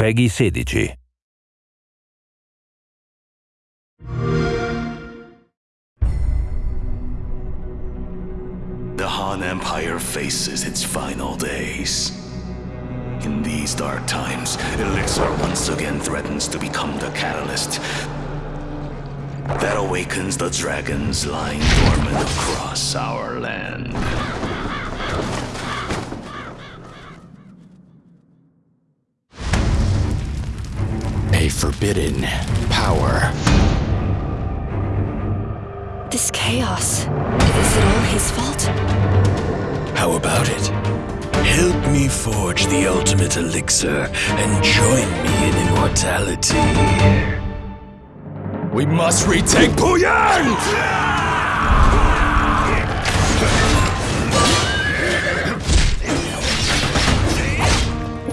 Peggy 16. The Han Empire faces its final days. In these dark times, Elixir once again threatens to become the catalyst that awakens the dragons lying dormant across our land. Forbidden power. This chaos. Is it all his fault? How about it? Help me forge the ultimate elixir and join me in immortality. We must retake Puyang!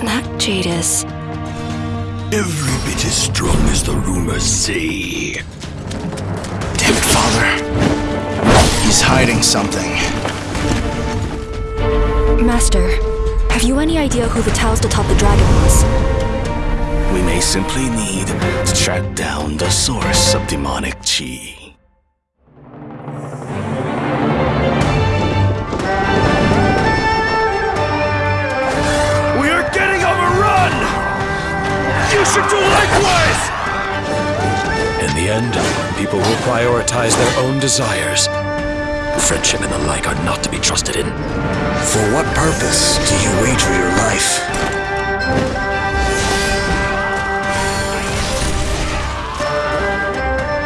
That Jadis. Every bit as strong as the rumors say. Damn it, Father. He's hiding something. Master, have you any idea who the Taoist atop the dragon was? We may simply need to track down the source of demonic chi. Should do likewise! In the end, people will prioritize their own desires. Friendship and the like are not to be trusted in. For what purpose do you wager your life?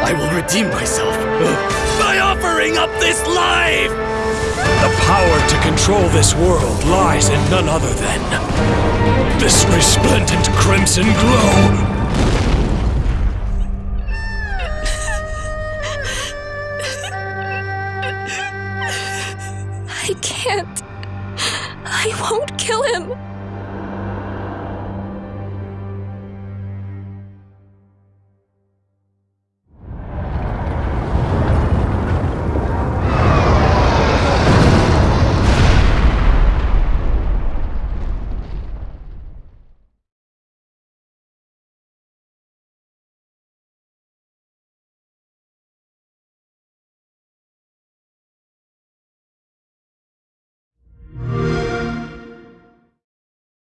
I will redeem myself by offering up this life! The power to control this world lies in none other than this resplendent crimson glow! I can't. I won't kill him.